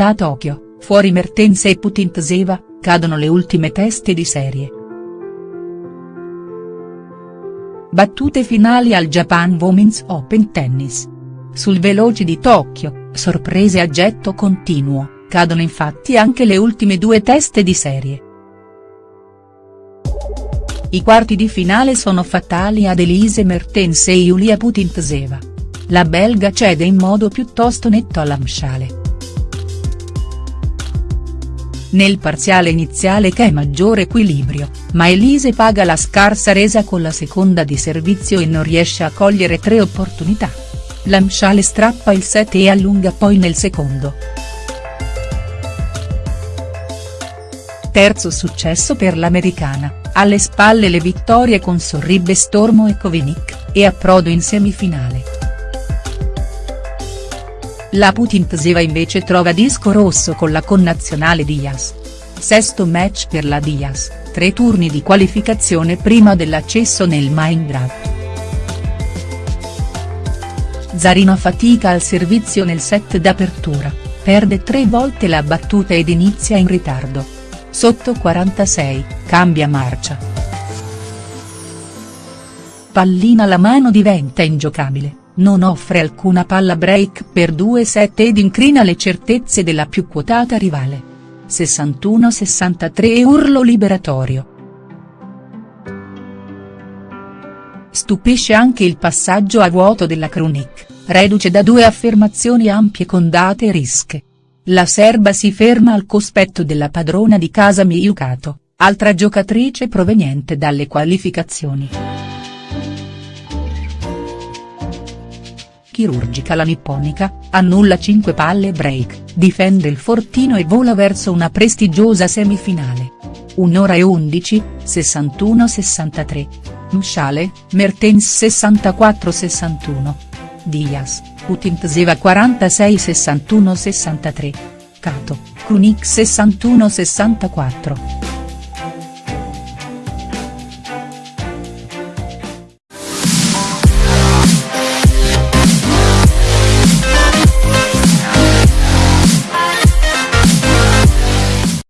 partita a Tokyo, fuori Mertens e Putintseva, cadono le ultime teste di serie. Battute finali al Japan Women's Open Tennis. Sul veloce di Tokyo, sorprese a getto continuo, cadono infatti anche le ultime due teste di serie. I quarti di finale sono fatali ad Elise Mertens e Yulia Putintseva. La belga cede in modo piuttosto netto all'Amshale. Nel parziale iniziale c'è maggiore equilibrio, ma Elise paga la scarsa resa con la seconda di servizio e non riesce a cogliere tre opportunità. L'Amshale strappa il set e allunga poi nel secondo. Terzo successo per l'americana, alle spalle le vittorie con Sorribbe Stormo e Kovinic, e approdo in semifinale. La Putintseva invece trova disco rosso con la connazionale Diaz. Sesto match per la Diaz, tre turni di qualificazione prima dell'accesso nel main draft. Zarina fatica al servizio nel set d'apertura, perde tre volte la battuta ed inizia in ritardo. Sotto 46, cambia marcia. Pallina alla mano diventa ingiocabile non offre alcuna palla break per 2-7 ed incrina le certezze della più quotata rivale. 61-63 urlo liberatorio. Stupisce anche il passaggio a vuoto della Krunic, reduce da due affermazioni ampie con date rische. La serba si ferma al cospetto della padrona di casa Miyukato, altra giocatrice proveniente dalle qualificazioni. Chirurgica la nipponica, annulla 5 palle break, difende il fortino e vola verso una prestigiosa semifinale. 1 ora e 11, 61-63. Mshale, Mertens 64-61. Diaz, Putintseva 46-61-63. Kato, Kunik 61-64.